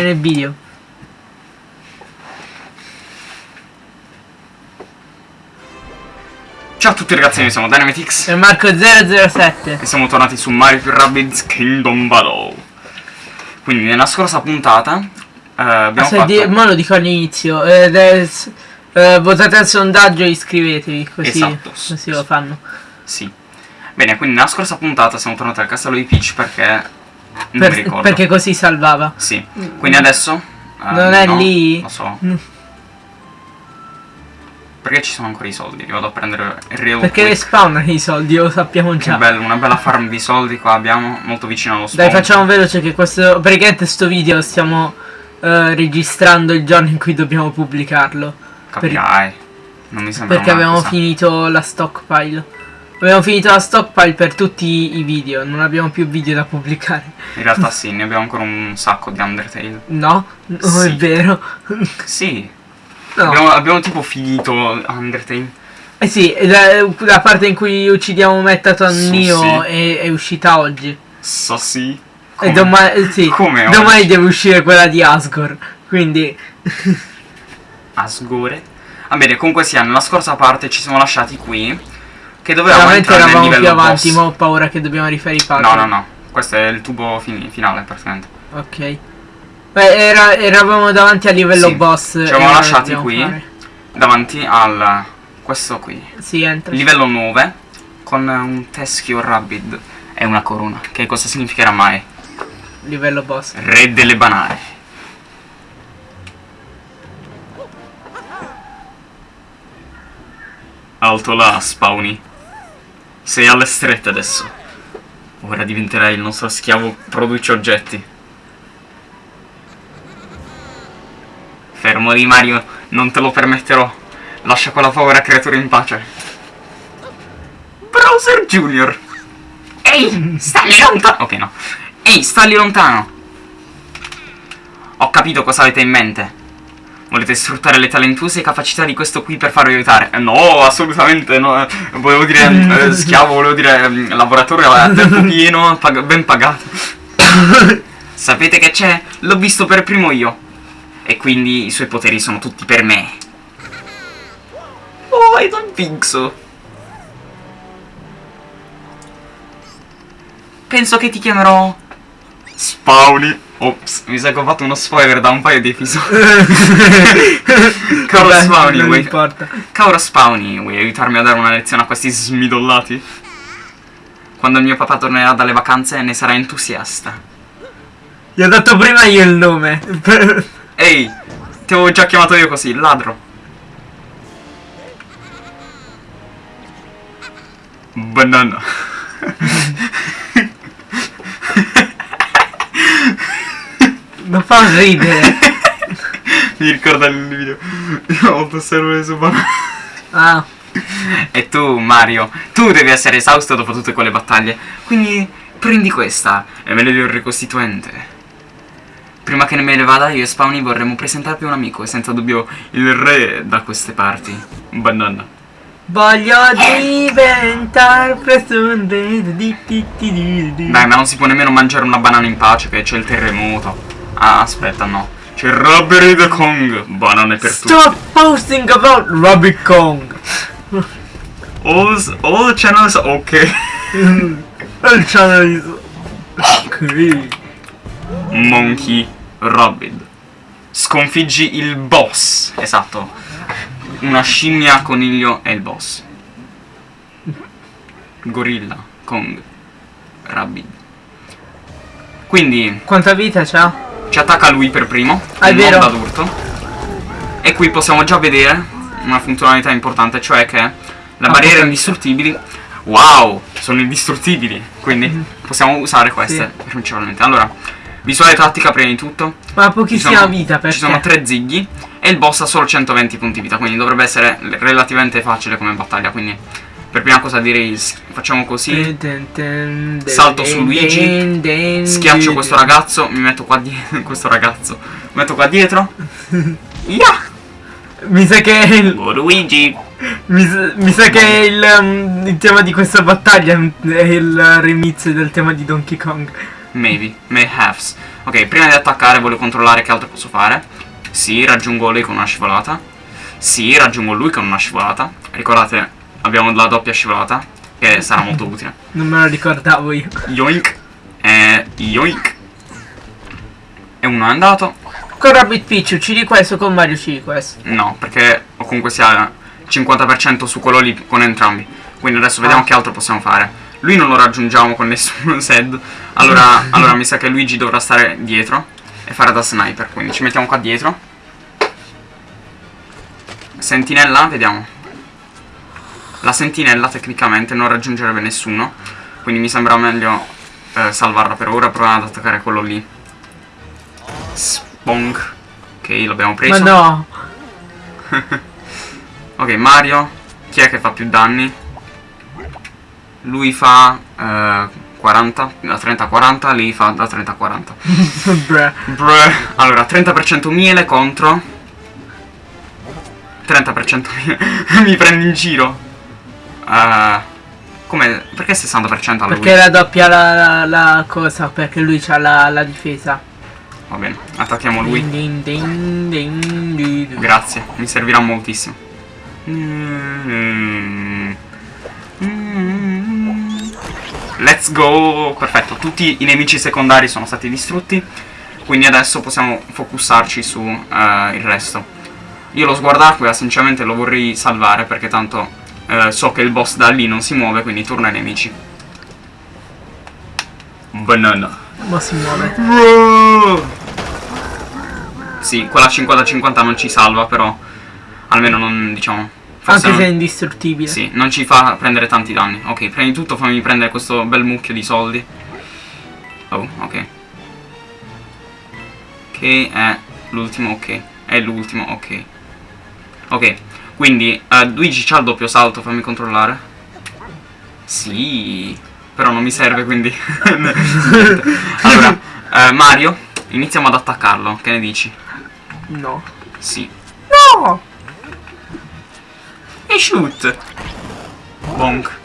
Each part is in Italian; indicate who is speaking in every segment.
Speaker 1: vedere nel video.
Speaker 2: Ciao a tutti ragazzi, noi siamo Dynamitix
Speaker 1: E Marco007.
Speaker 2: e siamo tornati su Mario Rabbids Kingdom Battle. Quindi nella scorsa puntata eh, abbiamo
Speaker 1: Aspetta,
Speaker 2: fatto...
Speaker 1: mo lo dico all'inizio. Eh, eh, votate al sondaggio e iscrivetevi, così,
Speaker 2: Esatto,
Speaker 1: così lo fanno.
Speaker 2: Sì. Bene, quindi nella scorsa puntata siamo tornati al castello di Peach perché... Non
Speaker 1: Per-
Speaker 2: mi ricordo.
Speaker 1: perché così salvava.
Speaker 2: Sì. Quindi adesso... eh,
Speaker 1: Non è
Speaker 2: no,
Speaker 1: lì?
Speaker 2: Lo so.
Speaker 1: Mm.
Speaker 2: Perché ci sono ancora i soldi? Li vado a prendere real
Speaker 1: Perché
Speaker 2: quick.
Speaker 1: spawnano i soldi, lo sappiamo
Speaker 2: Che
Speaker 1: già.
Speaker 2: bello, una bella farm di soldi qua abbiamo, molto vicino allo spawn.
Speaker 1: Dai, facciamo veloce che questo. Praticamente sto video stiamo eh, registrando il giorno in cui dobbiamo pubblicarlo.
Speaker 2: Capirai. Non mi sembra
Speaker 1: Perché abbiamo
Speaker 2: cosa.
Speaker 1: finito la stockpile. Abbiamo finito la stockpile per tutti i video, non abbiamo più video da pubblicare.
Speaker 2: In realtà sì, ne abbiamo ancora un sacco di Undertale.
Speaker 1: No? Non è
Speaker 2: Sì.
Speaker 1: vero.
Speaker 2: Sì.
Speaker 1: No.
Speaker 2: Abbiamo, abbiamo tipo finito Undertale.
Speaker 1: Eh sì, la, la parte in cui uccidiamo Metaton
Speaker 2: Sì,
Speaker 1: Neo
Speaker 2: sì.
Speaker 1: è, è uscita oggi.
Speaker 2: So sì.
Speaker 1: E
Speaker 2: Come?
Speaker 1: domani, sì,
Speaker 2: Come
Speaker 1: domani
Speaker 2: oggi?
Speaker 1: deve uscire quella di Asgore. Quindi,
Speaker 2: Asgore. Va bene, comunque sia, nella scorsa parte ci siamo lasciati qui. Che dovevamo
Speaker 1: veramente eravamo più avanti,
Speaker 2: boss.
Speaker 1: ma ho paura che dobbiamo rifare i puzzle.
Speaker 2: No, no, no. Questo è il tubo fini- finale, praticamente.
Speaker 1: Ok. Beh, era- eravamo davanti al livello
Speaker 2: Sì,
Speaker 1: boss.
Speaker 2: ci eravamo
Speaker 1: ora
Speaker 2: lasciati qui.
Speaker 1: fare.
Speaker 2: Davanti al... Questo qui.
Speaker 1: Sì, entra.
Speaker 2: Livello 9. Con un teschio rabbid. E una corona. Che cosa significherà mai?
Speaker 1: Livello boss.
Speaker 2: Re delle banane. Alto là, Spawny. Sei alle strette adesso. Ora diventerai il nostro schiavo produce oggetti. Fermo lì Mario, non te lo permetterò. Lascia quella povera creatura in pace. Browser Junior. Ehi, stai lontano. Ok, no. Ehi, stai lontano. Ho capito cosa avete in mente. Volete sfruttare le talentuose capacità di questo qui per farvi aiutare? Eh, No, assolutamente no. Volevo dire eh, schiavo, volevo dire eh, lavoratore a tempo pieno, pag- ben pagato. Sapete che c'è? L'ho visto per primo io. E quindi i suoi poteri sono tutti per me. Oh, I don't think so. Penso che ti chiamerò Spawny. Ops, mi sa che ho fatto uno spoiler da un paio di episodi.
Speaker 1: Vabbè,
Speaker 2: Spawny, vuoi... Caro Spawny, vuoi aiutarmi a dare una lezione a questi smidollati? Quando mio papà tornerà dalle vacanze ne sarà entusiasta.
Speaker 1: Gli ho dato prima io il nome.
Speaker 2: Ehi, ti avevo già chiamato io così, ladro. Banana.
Speaker 1: non fa ridere.
Speaker 2: Mi ricorda il video. Io ho server su banana.
Speaker 1: Ah,
Speaker 2: E tu, Mario, tu devi essere esausto dopo tutte quelle battaglie. Quindi prendi questa e me ne do il ricostituente. Prima che me ne vada, io e Spawny vorremmo presentarvi un amico e senza dubbio il re da queste parti. Banana.
Speaker 1: voglio diventare di.
Speaker 2: Dai, ma non si può nemmeno mangiare una banana in pace che c'è il terremoto. Ah, aspetta, no. C'è Robbery the Kong. Banane per tutti.
Speaker 1: Stop posting about Rabbit Kong.
Speaker 2: All, all channels ok.
Speaker 1: Il channel is ok.
Speaker 2: Monkey Rabbid. Sconfiggi il boss. Esatto. Una scimmia, coniglio e il boss. Gorilla, Kong, Rabbid. Quindi
Speaker 1: Quanta vita c'ha?
Speaker 2: Ci attacca lui per primo.
Speaker 1: Ah, è
Speaker 2: il
Speaker 1: vero.
Speaker 2: mondo adulto. E qui possiamo già vedere una funzionalità importante, cioè che la
Speaker 1: Ah,
Speaker 2: barriera indistruttibili. Wow, sono indistruttibili. Quindi possiamo usare queste
Speaker 1: Sì.
Speaker 2: principalmente. Allora, visuale tattica prima di tutto.
Speaker 1: Ma pochissima
Speaker 2: sono,
Speaker 1: vita perché?
Speaker 2: ci sono tre zighi e il boss ha solo 120 punti vita, quindi dovrebbe essere relativamente facile come battaglia. Quindi per prima cosa direi facciamo così. Salto su Luigi, Schiaccio questo ragazzo, mi metto qua dietro. questo ragazzo. Mi metto qua dietro. Yeah!
Speaker 1: Mi sa che il,
Speaker 2: Oh, Luigi!
Speaker 1: mi, sa- mi sa che il, um, il tema di questa battaglia è il remix del tema di Donkey Kong.
Speaker 2: Maybe. May haves. Ok, prima di attaccare voglio controllare che altro posso fare. Sì, raggiungo lei con una scivolata. Sì, raggiungo lui con una scivolata. Ricordate, abbiamo la doppia scivolata, che sarà molto utile.
Speaker 1: Non me lo ricordavo io.
Speaker 2: Yoink. E yoink. E uno è andato.
Speaker 1: Con Rabbit Peach uccidi questo, con Mario uccidi questo.
Speaker 2: No, perché o comunque sia 50% su quello lì con entrambi. Quindi adesso vediamo
Speaker 1: Ah.
Speaker 2: che altro possiamo fare. Lui non lo raggiungiamo con nessuno Sed. Allora, allora mi sa che Luigi dovrà stare dietro e fare da sniper. Quindi ci mettiamo qua dietro. Sentinella, vediamo. La sentinella tecnicamente non raggiungerebbe nessuno. Quindi mi sembra meglio eh, salvarla per ora. Proviamo ad attaccare quello lì. Spong. Ok, l'abbiamo
Speaker 1: Ma
Speaker 2: preso.
Speaker 1: no.
Speaker 2: Ok, Mario, chi è che fa più danni? Lui fa eh, 40, da 30 a 40, lei fa da 30 a 40.
Speaker 1: Bruh.
Speaker 2: Bruh. Allora, 30% miele contro 30% miele. Mi prendi in giro. Eh, come? Perché 60% alla
Speaker 1: Perché raddoppia la, la, la cosa, perché lui ha la, la difesa.
Speaker 2: Va bene, attacchiamo lui.
Speaker 1: Ding, ding, ding.
Speaker 2: Grazie, mi servirà moltissimo. Mm. Mm. Let's go! Perfetto, tutti i nemici secondari sono stati distrutti. Quindi adesso possiamo focussarci su eh, il resto. Io lo sguardacquea sinceramente lo vorrei salvare perché tanto eh, so che il boss da lì non si muove, quindi torna ai nemici. Banana.
Speaker 1: Ma si muove.
Speaker 2: Sì, quella 50-50 non ci salva, però almeno non, diciamo... forse
Speaker 1: Anche
Speaker 2: non-
Speaker 1: se è indistruttibile.
Speaker 2: Sì, non ci fa prendere tanti danni. Ok, prima di tutto fammi prendere questo bel mucchio di soldi. Oh, ok. Che è l'ultimo, ok. È l'ultimo, ok. Ok, quindi eh, Luigi c'ha il doppio salto, fammi controllare. Sì, però non mi serve, quindi... Allora, eh, Mario, iniziamo ad attaccarlo, che ne dici?
Speaker 1: No.
Speaker 2: Sì.
Speaker 1: No!
Speaker 2: E shoot! Bonk.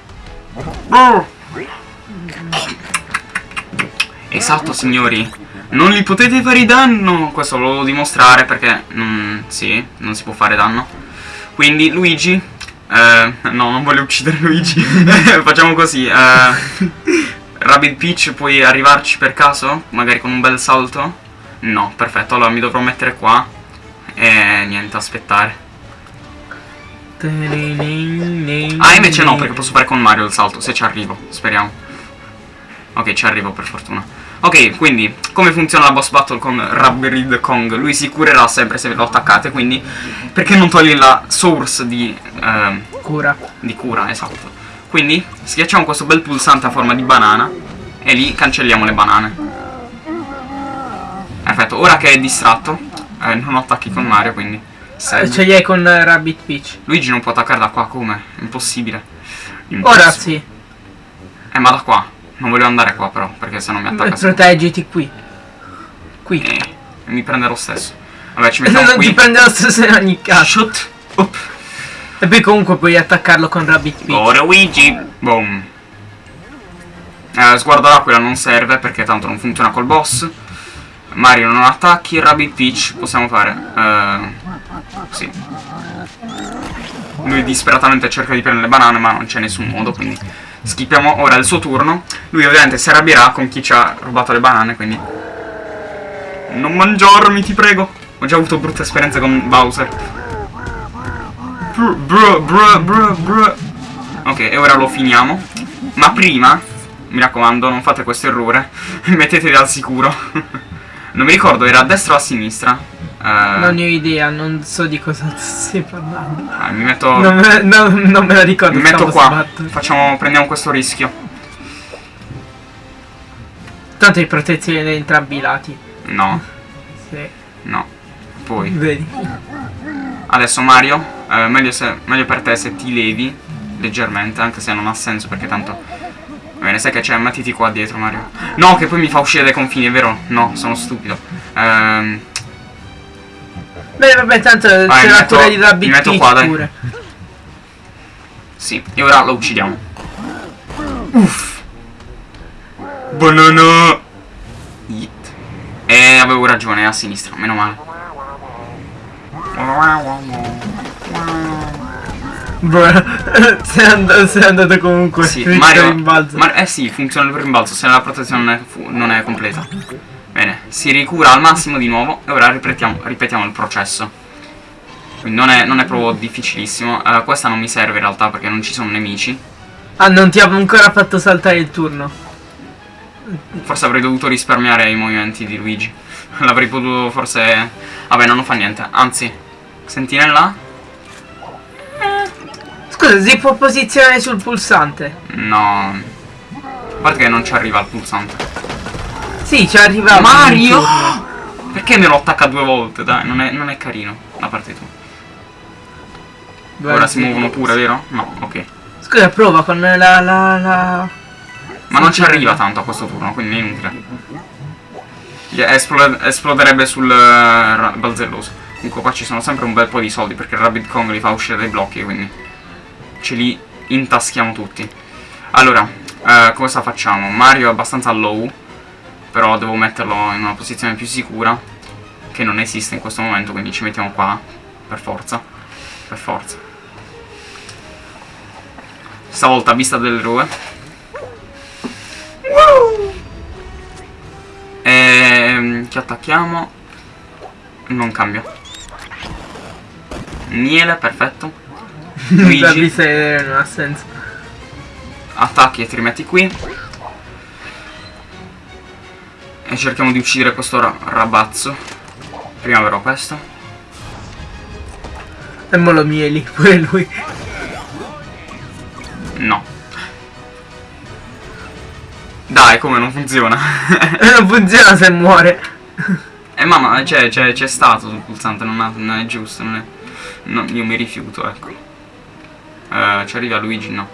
Speaker 2: Esatto, signori. Non gli potete fare danno. Questo lo volevo dimostrare perché... mm, sì, non si può fare danno. Quindi, Luigi... eh, no, non voglio uccidere Luigi. Facciamo così. eh, Rabbit Peach, puoi arrivarci per caso? Magari con un bel salto? No, perfetto. Allora mi dovrò mettere qua. E niente, aspettare. Ah, invece no, perché posso fare con Mario il salto, se ci arrivo, speriamo. Ok, ci arrivo per fortuna. Ok, quindi, come funziona la boss battle con Rabberid Kong? Lui si curerà sempre se lo attaccate, quindi... Perché non togli la source di, ehm,
Speaker 1: Cura.
Speaker 2: di cura, esatto. Quindi, schiacciamo questo bel pulsante a forma di banana, e lì cancelliamo le banane. Perfetto, ora che è distratto, eh, non attacchi con Mario, quindi... Se-
Speaker 1: Ce li hai con Rabbit Peach.
Speaker 2: Luigi non può attaccare da qua, come? Impossibile.
Speaker 1: Ora
Speaker 2: Impossibile.
Speaker 1: sì.
Speaker 2: Eh, ma da qua. Non voglio andare qua, però, perché se no mi attacca.
Speaker 1: Proteggiti qui. Qui.
Speaker 2: Eh, mi prende lo stesso. Vabbè, ci
Speaker 1: non
Speaker 2: mettiamo
Speaker 1: ti
Speaker 2: qui.
Speaker 1: prende lo stesso in ogni caso. E poi comunque puoi attaccarlo con Rabbit Peach.
Speaker 2: Go Luigi. Boom. Eh, sguardo d'aquila non serve perché tanto non funziona col boss. Mario non attacchi, Rabbit Peach possiamo fare. Eh, sì. Lui disperatamente cerca di prendere le banane ma non c'è nessun modo, quindi skippiamo ora il suo turno. Lui ovviamente si arrabbierà con chi ci ha rubato le banane, quindi... Non mangiarmi, ti prego. Ho già avuto brutte esperienze con Bowser. Bru, bru, bru, bru. Ok, e ora lo finiamo. Ma prima, mi raccomando, non fate questo errore. Mettetevi al sicuro. non mi ricordo, era a destra o a sinistra. Eh,
Speaker 1: Non ne ho idea, non so di cosa stai parlando.
Speaker 2: eh, mi metto,
Speaker 1: Non me, non- non me la ricordo.
Speaker 2: mi metto qua. Facciamo, prendiamo questo rischio.
Speaker 1: Tanto hai protezione da entrambi i lati.
Speaker 2: No,
Speaker 1: Sì.
Speaker 2: no. Poi,
Speaker 1: Vedi.
Speaker 2: adesso Mario, eh, meglio, se- meglio per te se ti levi leggermente, anche se non ha senso perché tanto... Va bene, sai che c'è, mettiti qua dietro Mario. No, che poi mi fa uscire dai confini, è vero? No, sono stupido. Ehm...
Speaker 1: Beh, vabbè, tanto
Speaker 2: Vai,
Speaker 1: c'è la cura di Rabbit
Speaker 2: mi metto qua, dai.
Speaker 1: pure.
Speaker 2: Sì, e ora lo uccidiamo. Uff. Banana. Yeet. E avevo ragione, è a sinistra, meno male.
Speaker 1: Bro, sei, and- sei andato comunque.
Speaker 2: Sì, Mario,
Speaker 1: rimbalzo.
Speaker 2: Mar- eh sì, funziona il rimbalzo se la protezione non è, non è completa. Bene, si ricura al massimo di nuovo e ora ripetiamo, ripetiamo il processo. Quindi non è, non è proprio difficilissimo. Eh, questa non mi serve in realtà perché non ci sono nemici.
Speaker 1: Ah, non ti ha ancora fatto saltare il turno.
Speaker 2: Forse avrei dovuto risparmiare i movimenti di Luigi. L'avrei potuto forse... Vabbè, non fa niente. Anzi, sentinella?
Speaker 1: Scusa, si può posizionare sul pulsante?
Speaker 2: No. A parte che non ci arriva il pulsante.
Speaker 1: Sì, ci arriva.
Speaker 2: Mario! Perché me lo attacca due volte? Dai, non è, non è carino da parte tua. Ora si muovono pure, vero? No, ok.
Speaker 1: Scusa, prova con la la la.
Speaker 2: Ma non ci arriva tanto a questo turno, quindi è inutile. Esplode- esploderebbe sul ra- balzelloso. Comunque qua ci sono sempre un bel po' di soldi perché il Rabbit Kong li fa uscire dai blocchi, quindi ce li intaschiamo tutti. Allora, eh, cosa facciamo? Mario è abbastanza low, però devo metterlo in una posizione più sicura, che non esiste in questo momento, quindi ci mettiamo qua, per forza. Per forza. Stavolta vista dell'eroe. Ehm, chi attacchiamo? Non cambia. Miele, perfetto. Luigi,
Speaker 1: non ha senso.
Speaker 2: attacchi e ti rimetti qui. E cerchiamo di uccidere questo ra- ragazzo. Prima però questo.
Speaker 1: E mo lo mieli, pure lui.
Speaker 2: No. Dai, come non funziona?
Speaker 1: Non funziona se muore.
Speaker 2: Eh mamma, c'è, c'è, c'è stato sul pulsante, non, ha- non è giusto, non è... no, io mi rifiuto, ecco. Eh, ci arriva Luigi, no.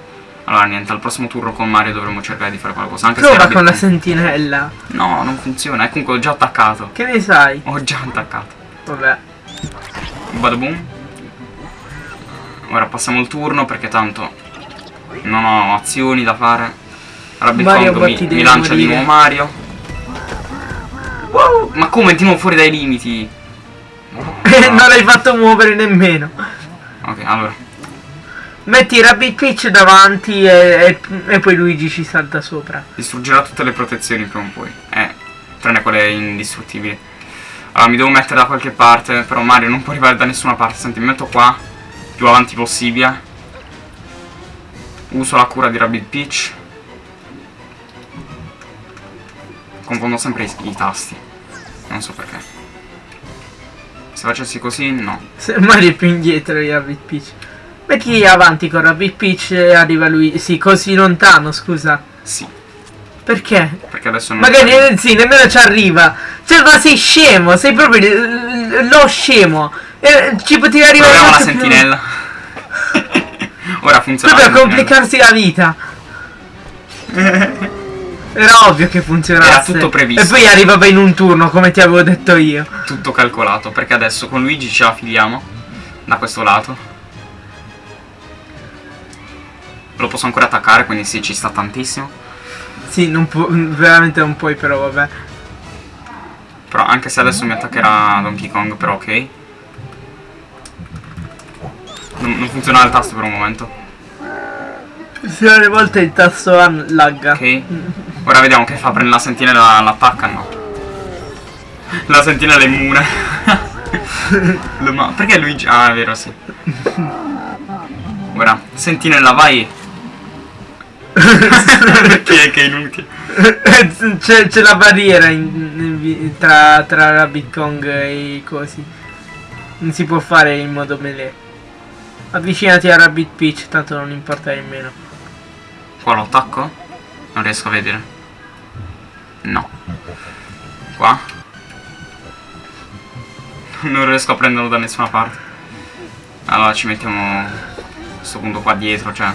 Speaker 2: Allora niente, al prossimo turno con Mario dovremo cercare di fare qualcosa. Anche se
Speaker 1: Prova con la sentinella.
Speaker 2: No, non funziona, e comunque ho già attaccato.
Speaker 1: Che ne sai?
Speaker 2: Ho già attaccato.
Speaker 1: Vabbè.
Speaker 2: Bada boom. Ora passiamo il turno perché tanto non ho azioni da fare. Rabbit
Speaker 1: Mario,
Speaker 2: mi, mi lancia di
Speaker 1: morire.
Speaker 2: nuovo Mario. Wow, ma come di nuovo fuori dai limiti?
Speaker 1: non l'hai fatto muovere nemmeno.
Speaker 2: Ok, allora.
Speaker 1: Metti Rabbit Peach davanti e, e- e poi Luigi ci salta sopra.
Speaker 2: Distruggerà tutte le protezioni prima o poi. Eh, tranne quelle indistruttibili. Allora, mi devo mettere da qualche parte, però Mario non può arrivare da nessuna parte. Senti, mi metto qua, più avanti possibile. Uso la cura di Rabbit Peach. Confondo sempre i, i tasti. Non so perché. Se facessi così, no.
Speaker 1: Se Mario è più indietro di Rabbit Peach. Metti avanti con Rabbit Peach arriva lui. Sì, così lontano, scusa.
Speaker 2: Sì,
Speaker 1: Perché?
Speaker 2: perché adesso non...
Speaker 1: Magari eh, sì, nemmeno ci arriva. Cioè, ma sei scemo, sei proprio lo scemo. Eh, ci potevi arrivare
Speaker 2: Proviamo la
Speaker 1: molto più-
Speaker 2: sentinella. Ora funziona.
Speaker 1: Proprio a
Speaker 2: sentinella.
Speaker 1: complicarsi la vita. Era ovvio che funzionasse.
Speaker 2: Era tutto previsto.
Speaker 1: E poi arrivava in un turno, come ti avevo detto io.
Speaker 2: tutto calcolato perché adesso con Luigi ce la filiamo da questo lato lo posso ancora attaccare quindi sì ci sta tantissimo.
Speaker 1: Sì, non pu- veramente non puoi, però vabbè.
Speaker 2: però anche se adesso mi attaccherà Donkey Kong però ok. Non, non funziona il tasto per un momento.
Speaker 1: Se alle volte il tasto lagga.
Speaker 2: ok. Ora vediamo che fa prende la sentinella l'attacca no. La sentinella è immune. Perché Luigi ah è vero sì. Ora sentinella vai perché che è inutile
Speaker 1: c'è, la barriera in- in tra, tra Rabbit Kong e i cosi. Non si può fare in modo melee. Avvicinati a Rabbit Peach, tanto non importa nemmeno.
Speaker 2: Qua lo attacco? Non riesco a vedere. No. Qua? Non riesco a prenderlo da nessuna parte. Allora ci mettiamo a questo punto qua dietro, cioè.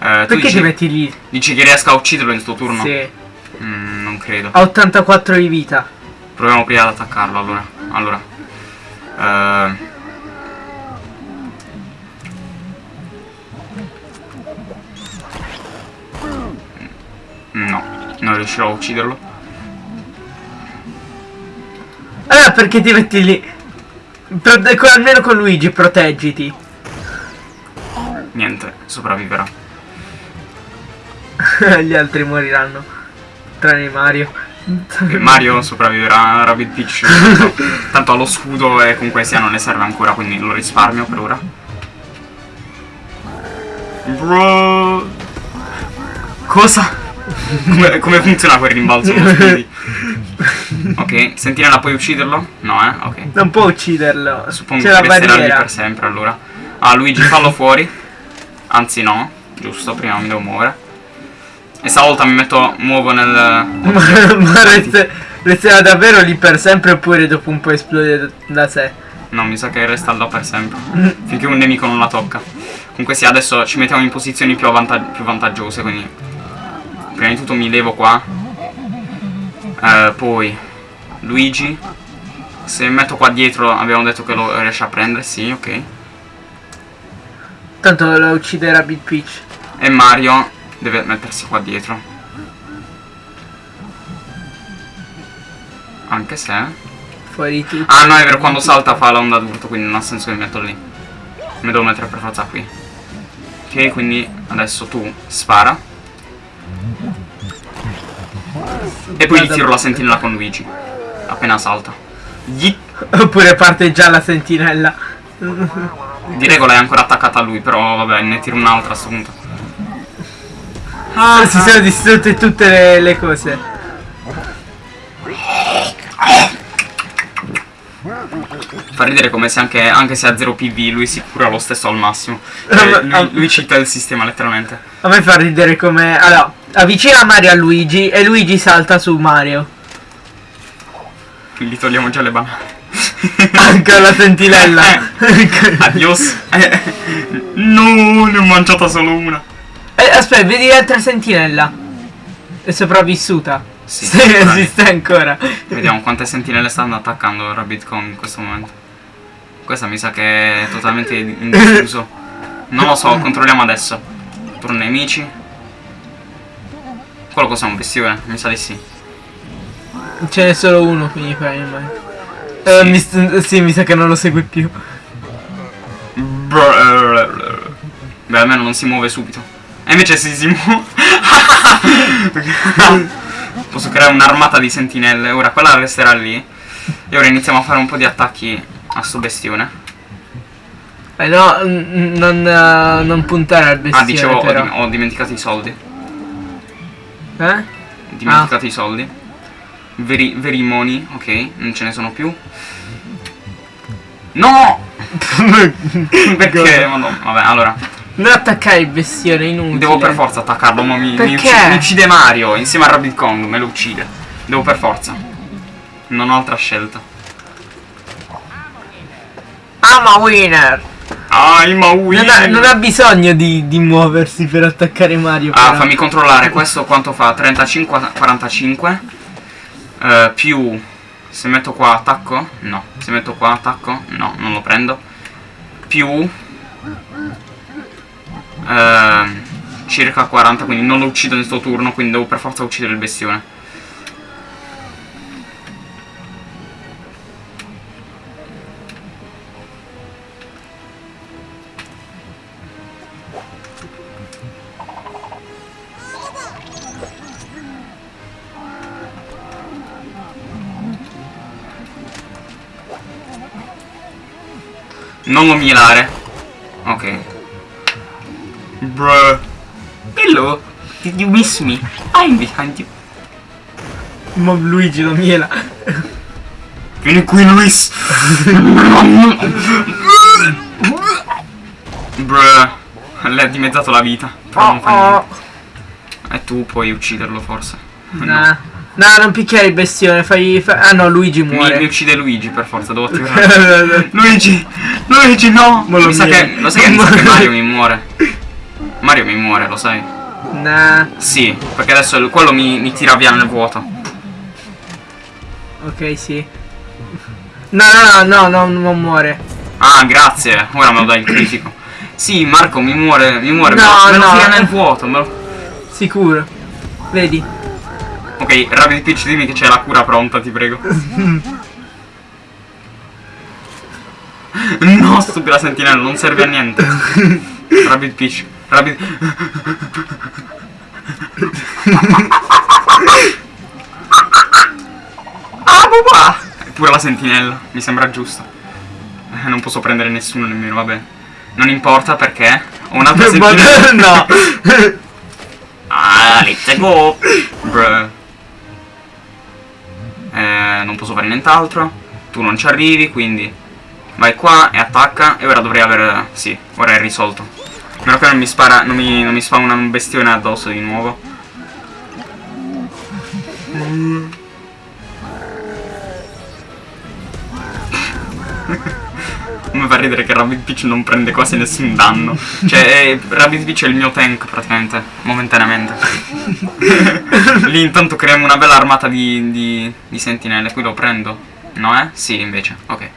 Speaker 2: Eh, tu
Speaker 1: Perché
Speaker 2: dici,
Speaker 1: ti metti lì?
Speaker 2: dici che riesca a ucciderlo in sto turno?
Speaker 1: Sì.
Speaker 2: Mm, non credo.
Speaker 1: Ha 84 di vita.
Speaker 2: Proviamo prima ad attaccarlo allora. Allora. Eh, Non riuscirò a ucciderlo.
Speaker 1: Allora perché ti metti lì? Pro- almeno con Luigi proteggiti.
Speaker 2: Niente, sopravviverà.
Speaker 1: Gli altri moriranno. Tranne Mario.
Speaker 2: Mario sopravviverà a Rabbit Peach. Tanto, ha lo scudo e comunque sia non ne serve ancora, quindi lo risparmio per ora. Bro. Cosa? Come, come funziona quel rimbalzo? ok, sentinella puoi ucciderlo? No, eh? Ok.
Speaker 1: Non può ucciderlo.
Speaker 2: Suppongo che resterà lì per sempre allora. Ah, Luigi, fallo fuori. Anzi no, giusto, prima mi devo muovere. E stavolta mi metto, muovo nel...
Speaker 1: Ma, reste- resterà davvero lì per sempre oppure dopo un po' esplode da- sé?
Speaker 2: No, mi sa che resta là per sempre. Finché un nemico non la tocca. Comunque sì, adesso ci mettiamo in posizioni più, avvanta- più vantaggiose, quindi... Prima di tutto mi levo qua. Eh, poi... Luigi. Se mi metto qua dietro abbiamo detto che lo riesce a prendere, sì, ok.
Speaker 1: Tanto lo ucciderà Big Peach.
Speaker 2: E Mario deve mettersi qua dietro. Anche se...
Speaker 1: Fuori tutto.
Speaker 2: Ah no, è vero, quando salta fa l'onda d'urto, quindi non ha senso che mi metto lì. Mi devo mettere per forza qui. Ok, quindi adesso tu spara. E poi gli tiro la sentinella con Luigi. Appena salta. Gli...
Speaker 1: Oppure parte già la sentinella.
Speaker 2: Di regola è ancora attaccata a lui, però vabbè, ne tiro un'altra a sto punto.
Speaker 1: Ah, si sono distrutte tutte le, le cose.
Speaker 2: Fa ridere come se anche, anche se ha 0 PV lui si cura lo stesso al massimo.
Speaker 1: Ah, ma-
Speaker 2: lui, lui cita il sistema letteralmente.
Speaker 1: A me fa ridere come... Allora, avvicina Mario a Luigi e Luigi salta su Mario.
Speaker 2: Gli togliamo già le banane.
Speaker 1: Anche la sentinella.
Speaker 2: Adios. Eh, no, ne ho mangiata solo una.
Speaker 1: Eh, aspetta, vedi l'altra sentinella. È sopravvissuta.
Speaker 2: Sì,
Speaker 1: esiste ancora.
Speaker 2: Vediamo quante sentinelle stanno attaccando Rabbit Kong in questo momento. Questa mi sa che è totalmente in. Non lo so, controlliamo adesso. Turno nemici. Quello cos'è un bestione? Mi sa di sì.
Speaker 1: Ce n'è solo uno, quindi fai. Eh,
Speaker 2: Sì.
Speaker 1: mi sì, mi sa che non lo segue più.
Speaker 2: Beh, almeno non si muove subito. E invece si si muove. Posso creare un'armata di sentinelle. Ora quella resterà lì. E ora iniziamo a fare un po' di attacchi a sto bestione.
Speaker 1: Eh no, non, eh, non puntare al bestione
Speaker 2: Ah, dicevo, ho, dim- ho dimenticato i soldi.
Speaker 1: Eh?
Speaker 2: Ho dimenticato i soldi. Veri, veri money, ok, non ce ne sono più. No! Perché? Madonna, vabbè, allora.
Speaker 1: Non attaccare il bestione, inutile.
Speaker 2: Devo per forza attaccarlo, ma mi, mi uccide, mi uccide Mario insieme a Rabbit Kong, me lo uccide. Devo per forza. Non ho altra scelta.
Speaker 1: I'm a winner!
Speaker 2: I'm a winner!
Speaker 1: Non ha, non ha bisogno di, di muoversi per attaccare Mario.
Speaker 2: Ah, fammi controllare, questo quanto fa? 35, 45. Eh, più... Se metto qua attacco? No. Se metto qua attacco? No, non lo prendo. Più... ehm, circa 40, quindi non lo uccido nel suo turno, quindi devo per forza uccidere il bestione. Non lo mielare. Ok. Bruh. Hello. Did you miss me? I'm behind you.
Speaker 1: Ma Luigi lo miela.
Speaker 2: Vieni qui, Luis. Bruh. Le ha dimezzato la vita. Però non fa niente. E tu puoi ucciderlo forse.
Speaker 1: Nah. No, non picchiare il bestione, fai... fa- Ah no, Luigi
Speaker 2: Mi,
Speaker 1: muore.
Speaker 2: mi uccide Luigi per forza, devo attivare. Luigi! Luigi no!
Speaker 1: Lo
Speaker 2: mi sa che, lo mi sa che Mario mi muore. Mario mi muore, lo sai.
Speaker 1: Nah,
Speaker 2: Sì, perché adesso quello mi, mi tira via nel vuoto.
Speaker 1: ok, sì. No, no, no, no, no, non muore.
Speaker 2: Ah, grazie. Ora me lo dai il critico. Sì, Marco mi muore, mi muore. me
Speaker 1: No,
Speaker 2: lo, me lo
Speaker 1: no.
Speaker 2: tira nel vuoto. me lo-
Speaker 1: Sicuro. Vedi?
Speaker 2: Ok, Rabbit Peach dimmi che c'è la cura pronta, ti prego. No, stupida sentinella, non serve a niente. Rabbit Peach. Rabbit... Ah, papà! Pure la sentinella, mi sembra giusto. Eh, non posso prendere nessuno nemmeno, vabbè. Non importa perché ho un'altra sentinella.
Speaker 1: no.
Speaker 2: Ah, let's go! Bruh. Eh, non posso fare nient'altro. Tu non ci arrivi, quindi vai qua e attacca. E ora dovrei aver... Sì, ora è risolto. A meno che non mi spara, non mi, non mi spawna un bestione addosso di nuovo. Mi fa ridere che Rabbit Peach non prende quasi nessun danno. Cioè, eh, Rabbit Peach è il mio tank praticamente, momentaneamente. Lì intanto creiamo una bella armata di, di, di sentinelle. Qui lo prendo. No, eh? Sì, invece. Ok.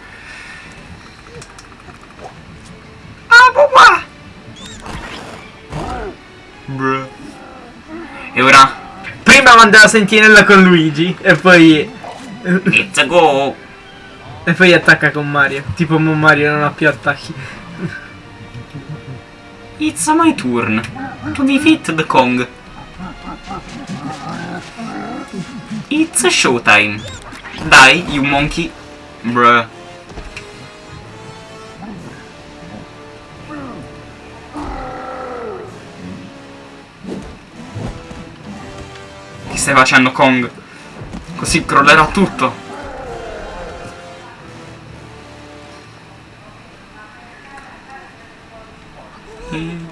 Speaker 2: Ah! E ora?
Speaker 1: Prima manda la sentinella con Luigi e poi...
Speaker 2: Let's go!
Speaker 1: E poi attacca con Mario. Tipo Mario non ha più attacchi.
Speaker 2: It's my turn to defeat the Kong. It's showtime. Dai, you monkey. Bruh. Stai facendo Kong? Così crollerà tutto.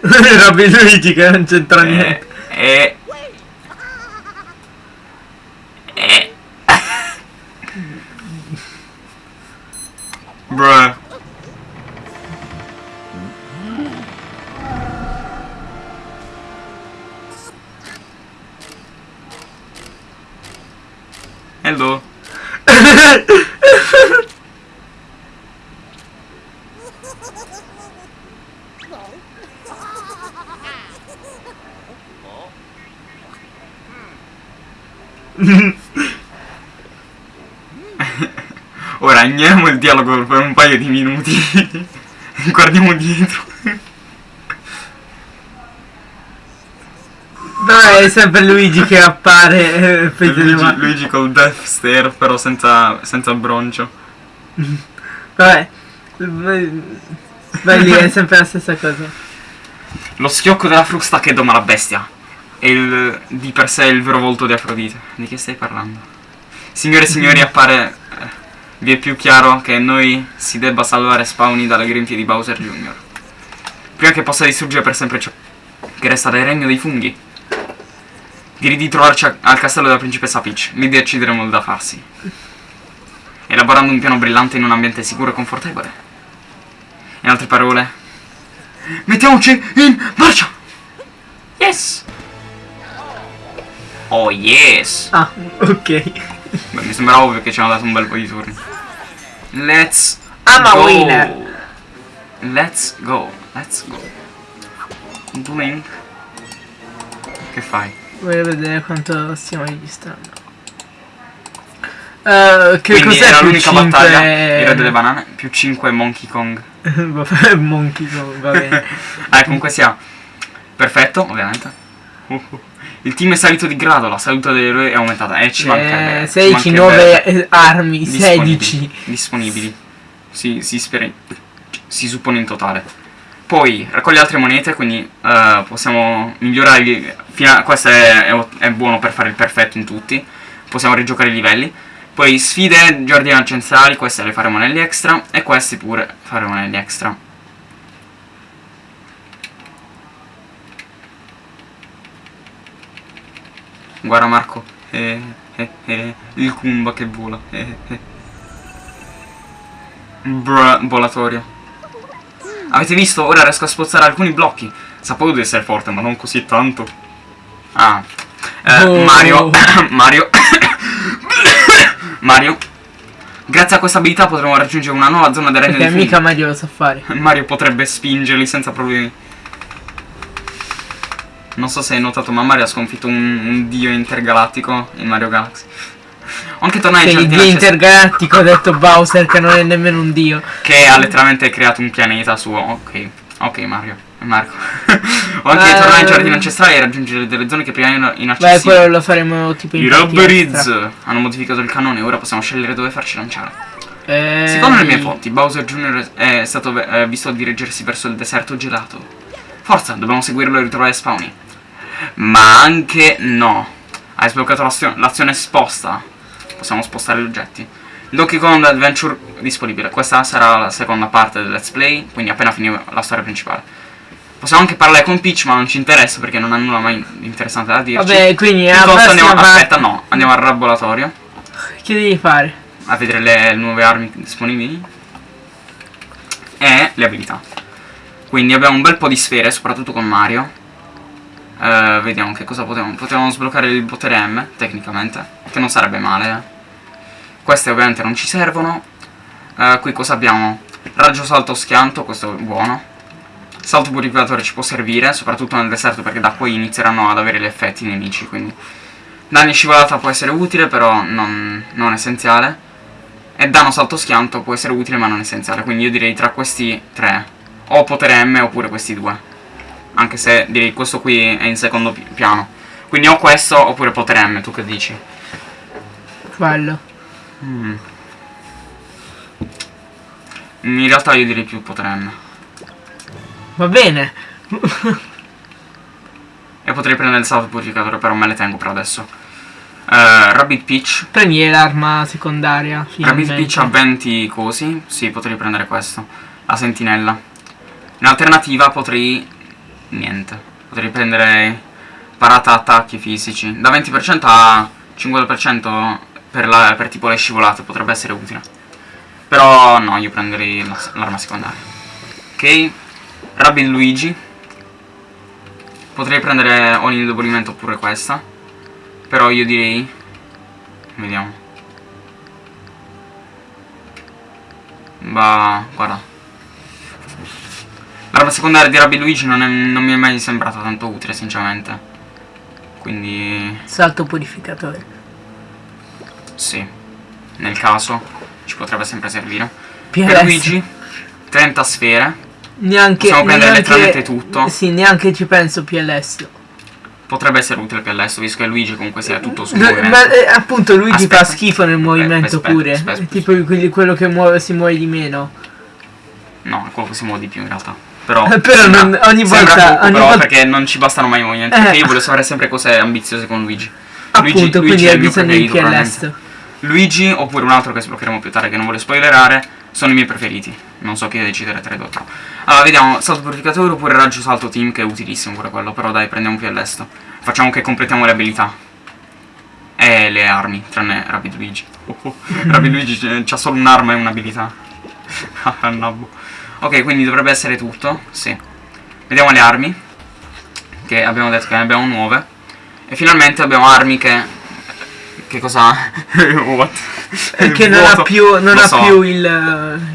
Speaker 1: Robby Luigi che non c'entra
Speaker 2: Eh,
Speaker 1: niente.
Speaker 2: eh. Eh. Bruh. Hello. Ora ignoriamo il dialogo per un paio di minuti. Guardiamo dietro.
Speaker 1: Però è sempre Luigi che appare. eh.
Speaker 2: Luigi, Luigi col Death Stare, però senza, senza broncio.
Speaker 1: Vabbè. Beh, lì è sempre la stessa cosa.
Speaker 2: Lo schiocco della frusta che doma la bestia. E il, di per sé il vero volto di Afrodite. Di che stai parlando? Signore e signori, appare. Vi è più chiaro che noi si debba salvare Spawny dalle grinfie di Bowser Jr. Prima che possa distruggere per sempre ciò che resta del regno dei funghi. Direi di trovarci al castello della principessa Peach. Lì decideremo da farsi. Elaborando un piano brillante in un ambiente sicuro e confortevole. In altre parole, mettiamoci in marcia! Yes! Oh yes!
Speaker 1: Ah, ok.
Speaker 2: Beh, mi sembra ovvio che ci hanno dato un bel po' di turni. Let's
Speaker 1: I'm a
Speaker 2: go!
Speaker 1: winner.
Speaker 2: Let's go, let's go. Blink. Che fai?
Speaker 1: Voglio vedere quanto stiamo registrando. Eh, che cos'è
Speaker 2: era
Speaker 1: più
Speaker 2: l'unica
Speaker 1: 5?
Speaker 2: battaglia. Il re delle banane. Più 5 Monkey Kong.
Speaker 1: Vabbè, Monkey Kong, va bene.
Speaker 2: ah, comunque sia. Perfetto, ovviamente. Uh, uh. Il team è salito di grado, la salute dell'eroe è aumentata. E ci mancherebbe.
Speaker 1: Eh,
Speaker 2: ci
Speaker 1: 16,
Speaker 2: mancherebbe.
Speaker 1: 9 armi,
Speaker 2: disponibili.
Speaker 1: 16.
Speaker 2: disponibili. Si, si, spera- si suppone in totale. Poi raccoglie altre monete, quindi eh, possiamo migliorare. a- questo è, è- è buono per fare il perfetto in tutti. Possiamo rigiocare i livelli. Poi sfide, giardini ancestrali, queste le faremo negli extra. E questi pure faremo negli extra. Guarda Marco, eh, eh, eh, il Kumba che vola. Eh, eh. Bruh, volatorio. Avete visto? Ora riesco a spozzare alcuni blocchi. Sapevo di essere forte, ma non così tanto. Ah. Eh,
Speaker 1: Oh.
Speaker 2: Mario. Mario. Mario. Grazie a questa abilità potremo raggiungere una nuova zona del regno
Speaker 1: Perché
Speaker 2: dei
Speaker 1: mica Mario lo sa fare.
Speaker 2: Mario potrebbe spingerli senza problemi. Non so se hai notato, ma Mario ha sconfitto un, un dio intergalattico in Mario Galaxy. Anche
Speaker 1: Sei il
Speaker 2: giardini
Speaker 1: dio intergalattico, ha detto Bowser che non è nemmeno un dio.
Speaker 2: Che ha letteralmente creato un pianeta suo. Ok, ok Mario. Marco. Ho anche
Speaker 1: Eh,
Speaker 2: tornare ai giardini ancestrali e raggiungere delle zone che prima erano
Speaker 1: Beh,
Speaker 2: inaccessibili.
Speaker 1: quello lo faremo tipo in
Speaker 2: I Robberiz hanno modificato il cannone ora possiamo scegliere dove farci lanciare.
Speaker 1: Eh,
Speaker 2: Secondo le mie fonti, Bowser Jr. è stato eh, visto dirigersi verso il deserto gelato. Forza, dobbiamo seguirlo e ritrovare Spawny. Ma anche no. Hai sbloccato l'azio- l'azione sposta. Possiamo spostare gli oggetti. Donkey Kong Adventure disponibile. Questa sarà la seconda parte del let's play, quindi appena finirà la storia principale. Possiamo anche parlare con Peach, ma non ci interessa perché non ha nulla mai interessante da dirci.
Speaker 1: Vabbè, quindi
Speaker 2: andiamo, aspetta, no, andiamo al laboratorio
Speaker 1: Che devi fare?
Speaker 2: a vedere le nuove armi disponibili e le abilità. Quindi abbiamo un bel po' di sfere, soprattutto con Mario. Eh, vediamo che cosa potevamo. Potevamo sbloccare il potere M, tecnicamente, che non sarebbe male. eh. Queste ovviamente non ci servono. Eh, qui cosa abbiamo? Raggio salto schianto, questo è buono. Salto purificatore ci può servire, soprattutto nel deserto perché da qui inizieranno ad avere gli effetti i nemici, quindi... Danni scivolata può essere utile, però non, non essenziale. E danno salto schianto può essere utile ma non essenziale, quindi io direi tra questi tre. O potere M oppure questi due. Anche se direi questo qui è in secondo pi- piano. Quindi o questo oppure potere M, tu che dici?
Speaker 1: Quello.
Speaker 2: Mm. In realtà io direi più potere M.
Speaker 1: Va bene.
Speaker 2: E potrei prendere il salto purificatore, però me le tengo per adesso. Eh, Rabbit Peach.
Speaker 1: Prendi l'arma secondaria.
Speaker 2: Rabbit. Peach ha 20 cosi. Sì, potrei prendere questo. La sentinella. In alternativa potrei... Niente. Potrei prendere parata attacchi fisici. Da 20% a 50% per, la- per tipo le scivolate. Potrebbe essere utile. Però no, io prenderei la- l'arma secondaria. Ok. Rabbit Luigi. Potrei prendere o l'indebolimento oppure questa. Però io direi... Vediamo. Ma guarda. L'arma secondaria di Rabbi Luigi non, è- non mi è mai sembrata tanto utile, sinceramente. Quindi
Speaker 1: Salto purificatore.
Speaker 2: sì. Nel caso ci potrebbe sempre servire.
Speaker 1: PLS.
Speaker 2: Per Luigi, 30 sfere.
Speaker 1: Neanche.
Speaker 2: Possiamo prendere
Speaker 1: neanche-
Speaker 2: letteralmente tutto.
Speaker 1: Sì, neanche ci penso PLS.
Speaker 2: Potrebbe essere utile per adesso, visto che Luigi comunque sia tutto su
Speaker 1: ma eh, appunto Luigi
Speaker 2: Aspetta.
Speaker 1: fa schifo nel movimento
Speaker 2: aspetta,
Speaker 1: pure.
Speaker 2: aspetta,
Speaker 1: tipo quello che muove, si muove di meno.
Speaker 2: No, quello che si muove di più in realtà. Però,
Speaker 1: Eh, però
Speaker 2: sembra-
Speaker 1: non- ogni volta-
Speaker 2: poco,
Speaker 1: ogni
Speaker 2: però,
Speaker 1: volta-
Speaker 2: perché non ci bastano mai i movimenti.
Speaker 1: Eh.
Speaker 2: Perché io voglio fare sempre cose ambiziose con Luigi.
Speaker 1: Appunto,
Speaker 2: Luigi
Speaker 1: quindi
Speaker 2: è
Speaker 1: hai
Speaker 2: il mio preferito,
Speaker 1: PLS.
Speaker 2: Luigi oppure un altro che sbloccheremo più tardi che non voglio spoilerare sono i miei preferiti. Non so chi decidere tra i due. Allora, vediamo, salto purificatore oppure raggio salto team che è utilissimo pure quello, però dai, prendiamo più all'esto. Facciamo che completiamo le abilità. E le armi, tranne Rapid Luigi. Oh, oh. Rapid Luigi c- c'ha solo un'arma e un'abilità. Ah, nabbo. Ok, quindi dovrebbe essere tutto, sì. Vediamo le armi. Che abbiamo detto che ne abbiamo nuove. E finalmente abbiamo armi che... Che cosa ha? What?
Speaker 1: Perché non ha più, non ha
Speaker 2: so.
Speaker 1: più il,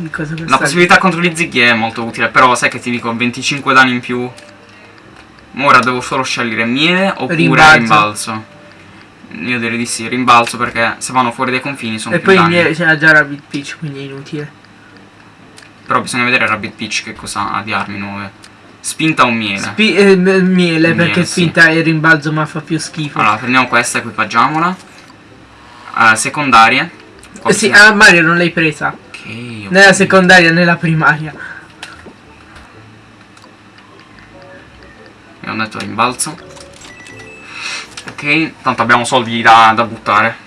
Speaker 1: il
Speaker 2: La possibilità contro gli zighi è molto utile, però sai che ti dico 25 danni in più. Ora devo solo scegliere miele oppure
Speaker 1: Rimbalzo.
Speaker 2: rimbalzo. Io direi di sì, rimbalzo perché se vanno fuori dai confini sono
Speaker 1: E
Speaker 2: più
Speaker 1: poi il
Speaker 2: danni.
Speaker 1: miele c'era già Rabbit Peach, quindi è inutile.
Speaker 2: Però bisogna vedere Rabbit Peach che cosa ha di armi nuove. Spinta o miele?
Speaker 1: Spi- eh, miele,
Speaker 2: Miele,
Speaker 1: perché
Speaker 2: sì.
Speaker 1: finta il rimbalzo ma fa più schifo.
Speaker 2: Allora, prendiamo questa, equipaggiamola. Eh, secondarie. Qua
Speaker 1: Eh sì,
Speaker 2: bisogna-
Speaker 1: a Mario non l'hai presa.
Speaker 2: Ok.
Speaker 1: Nella secondaria, nella primaria.
Speaker 2: Abbiamo detto rimbalzo. Ok, tanto abbiamo soldi da, da buttare.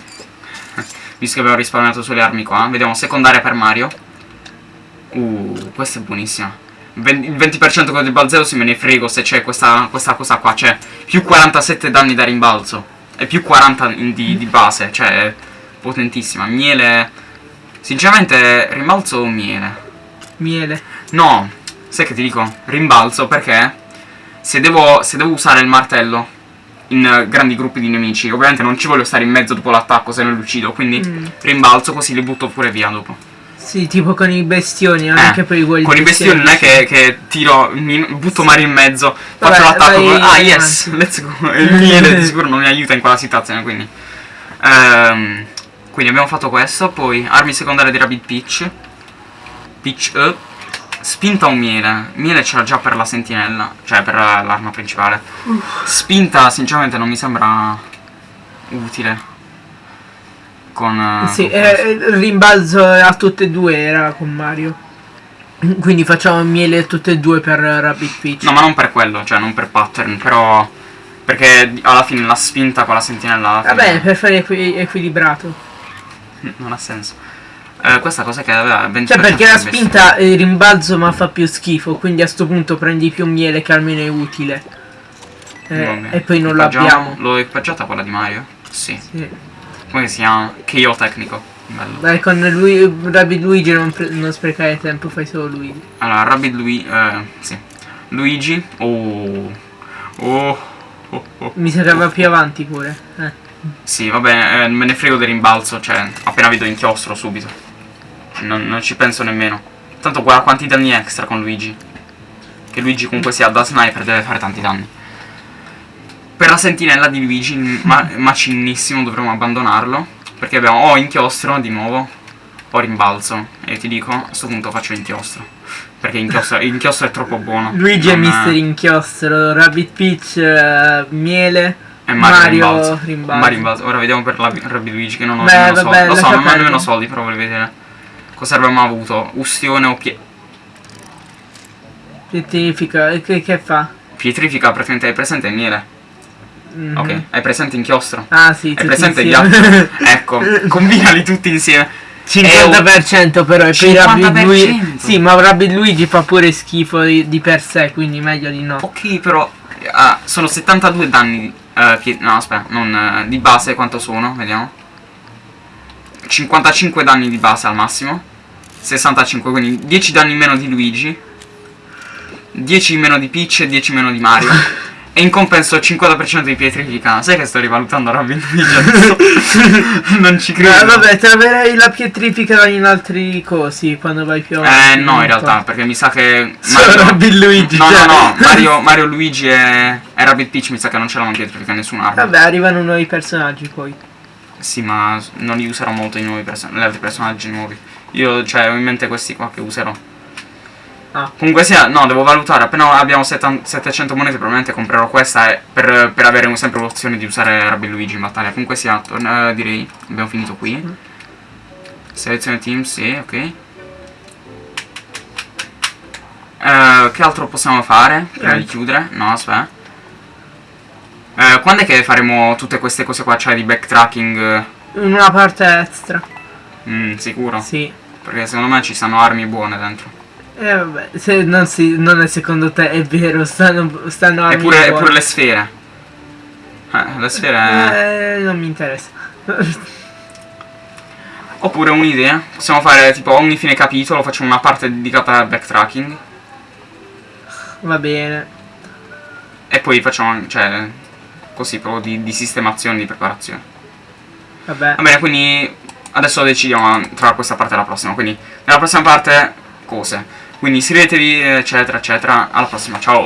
Speaker 2: Visto che abbiamo risparmiato sulle armi qua. Vediamo secondaria per Mario. Uh, questa è buonissima. Il 20% con il balzeo se me ne frego se c'è questa, questa cosa qua. Cioè, più 47 danni da rimbalzo. E più 40 in- di, di base. Cioè, potentissima. Miele... Sinceramente, rimbalzo o miele?
Speaker 1: Miele.
Speaker 2: No, sai che ti dico? Rimbalzo perché se devo, se devo usare il martello in grandi gruppi di nemici, ovviamente non ci voglio stare in mezzo dopo l'attacco se non li uccido, quindi
Speaker 1: Mm.
Speaker 2: rimbalzo così li butto pure via dopo.
Speaker 1: Sì, tipo con i bestioni, anche
Speaker 2: Eh,
Speaker 1: per i quelli
Speaker 2: Con i bestioni non è che, che tiro, mi butto Mario in mezzo,
Speaker 1: Vabbè,
Speaker 2: faccio l'attacco, ah yes,
Speaker 1: avanti.
Speaker 2: let's go. Il miele di sicuro non mi aiuta in quella situazione, quindi. Ehm, quindi abbiamo fatto questo, poi armi secondarie di Rabbit Peach. Peach up. Spinta un miele. Miele c'era già per la sentinella, cioè per l'arma principale. Spinta sinceramente non mi sembra utile. Con... eh,
Speaker 1: Sì,
Speaker 2: con
Speaker 1: eh, il rimbalzo a tutte e due era con Mario. Quindi facciamo miele tutte e due per Rabbit Peach.
Speaker 2: No, ma non per quello, cioè non per pattern, però. Perché alla fine la spinta con la sentinella. fine
Speaker 1: Vabbè, per fare equi- equilibrato.
Speaker 2: Non ha senso. Eh, questa cosa che aveva 20%
Speaker 1: Cioè, perché la spinta il rimbalzo ma fa più schifo. Quindi a sto punto prendi più miele che almeno è utile. Eh, e poi non lo
Speaker 2: Equipaggiamo-
Speaker 1: abbiamo.
Speaker 2: L'ho equipaggiata quella di Mario? Sì.
Speaker 1: Sì.
Speaker 2: Come si chiama? KO tecnico. Bello.
Speaker 1: Dai, con lui, Rabbit Luigi non, non sprecare tempo, fai solo Luigi.
Speaker 2: Allora, Rabbit Luigi. Eh, sì. Luigi. Oh. Oh. oh, oh.
Speaker 1: Mi sa che va più avanti pure. Eh.
Speaker 2: Sì, vabbè, eh, me ne frego del rimbalzo, cioè, appena vedo inchiostro subito. Non, non ci penso nemmeno. Tanto guarda quanti danni extra con Luigi. Che Luigi comunque sia da sniper deve fare tanti danni. Per la sentinella di Luigi, ma macinissimo, dovremmo abbandonarlo. Perché abbiamo o inchiostro di nuovo, o rimbalzo. E ti dico, a questo punto faccio inchiostro. Perché inchiostro, inchiostro è troppo buono.
Speaker 1: Luigi è
Speaker 2: Non,
Speaker 1: Mister Inchiostro, Rabbit Peach, eh, Miele,
Speaker 2: E Mario,
Speaker 1: Mario
Speaker 2: rimbalzo.
Speaker 1: rimbalzo.
Speaker 2: Mario rimbalzo. Ora vediamo per la Rabbi Luigi che non ho
Speaker 1: Beh,
Speaker 2: nemmeno
Speaker 1: vabbè,
Speaker 2: soldi. Lo so, non ho nemmeno soldi, però voglio vedere. Cosa avremmo avuto? Ustione o pie...
Speaker 1: Pietrifica, che, che fa?
Speaker 2: pietrifica? Praticamente hai presente il miele?
Speaker 1: Mhm.
Speaker 2: Ok, hai presente inchiostro?
Speaker 1: Ah sì,
Speaker 2: Hai presente
Speaker 1: insieme.
Speaker 2: ghiaccio? ecco, combinali tutti insieme.
Speaker 1: 50% però e poi Rabbit
Speaker 2: 50%?
Speaker 1: Luigi Sì ma Rabbid Luigi fa pure schifo di, di per sé quindi meglio di no
Speaker 2: Ok, però ah, sono 72 danni. pie- no, aspetta, non eh, di base quanto sono? Vediamo. 55 danni di base al massimo. 65, quindi 10 danni in meno di Luigi. 10 in meno di Peach e 10 in meno di Mario. e in compenso 50% di pietrifica. Sai che sto rivalutando Robin Luigi adesso? non ci credo.
Speaker 1: Eh, vabbè troverai la pietrifica in altri cosi quando vai più
Speaker 2: Eh
Speaker 1: avanti,
Speaker 2: no, in realtà, perché mi sa che.
Speaker 1: Solo Rabbid Luigi,
Speaker 2: No,
Speaker 1: cioè.
Speaker 2: no, no, Mario, Mario Luigi e, e Rabbit Peach mi sa che non ce l'hanno pietrifica nessun'arma.
Speaker 1: Vabbè arrivano nuovi personaggi poi
Speaker 2: Sì, ma non li userò molto i nuovi person- gli altri personaggi nuovi. Io, cioè, ho in mente questi qua che userò.
Speaker 1: Ah.
Speaker 2: Comunque sia, no, devo valutare. Appena abbiamo setan- 700 monete, probabilmente comprerò questa per, per avere sempre l'opzione di usare Rabbi Luigi in battaglia. Comunque sia, torna- direi, abbiamo finito qui.
Speaker 1: Mm.
Speaker 2: Selezione team, sì, ok. Eh, che altro possiamo fare prima di chiudere? No, aspetta. Eh, quando è che faremo tutte queste cose qua? Cioè di backtracking? eh?
Speaker 1: Una parte extra
Speaker 2: Mm, sicuro?
Speaker 1: Sì
Speaker 2: Perché secondo me ci stanno armi buone dentro.
Speaker 1: Eh vabbè se non, si, non è secondo te è vero stanno, stanno
Speaker 2: Eppure, eppure le sfere. Eh, le sfere.
Speaker 1: Eh, non mi interessa
Speaker 2: Oppure un'idea. Possiamo fare tipo ogni fine capitolo facciamo una parte dedicata al backtracking.
Speaker 1: Va bene
Speaker 2: E poi facciamo. cioè. Così proprio di, di sistemazione, di preparazione.
Speaker 1: Vabbè
Speaker 2: Va bene, quindi adesso decidiamo tra questa parte e la prossima. Quindi nella prossima parte cose. Quindi iscrivetevi, eccetera, eccetera. Alla prossima, ciao!